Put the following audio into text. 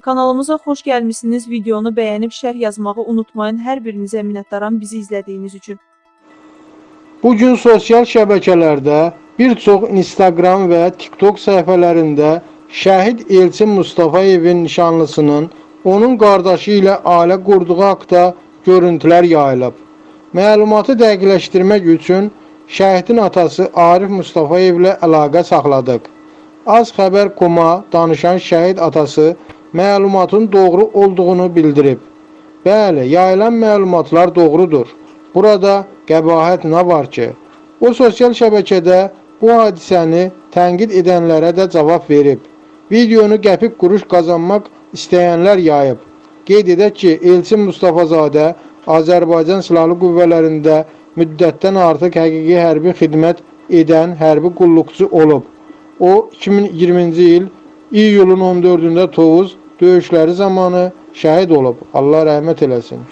Kanalımıza xoş gəlmisiniz. Videonu bəyənib şərh yazmağı unutmayın. Hər birinizə minnətdaram bizi izlədiyiniz üçün. Bu gün sosial şəbəkələrdə bir çox Instagram və TikTok səhifələrində şəhid Elçin Mustafayevin nişanlısının onun qardaşı ilə ailə qurduğu haqqda görüntülər yayılıb. Məlumatı dəqiqləşdirmək üçün şəhidin atası Arif Mustafayev ilə əlaqə saxladıq. Az xəbər koma danışan şəhid atası məlumatın doğru olduğunu bildirib. Bəli, yayılan məlumatlar doğrudur. Burada qəbahət nə var ki? O sosial şəbəkədə bu hadisəni tənqid edənlərə də cavab verib. Videonu qəpik quruş qazanmaq istəyənlər yayıb. Qeyd edək ki, Elçin Mustafazadə Azərbaycan Silahlı Qüvvələrində müddətdən artıq həqiqi hərbi xidmət edən hərbi qulluqçu olub. O 2020-ci il iyulun 14-də Tovuz döyüşləri zamanı şəhid olub. Allah rəhmət eləsin.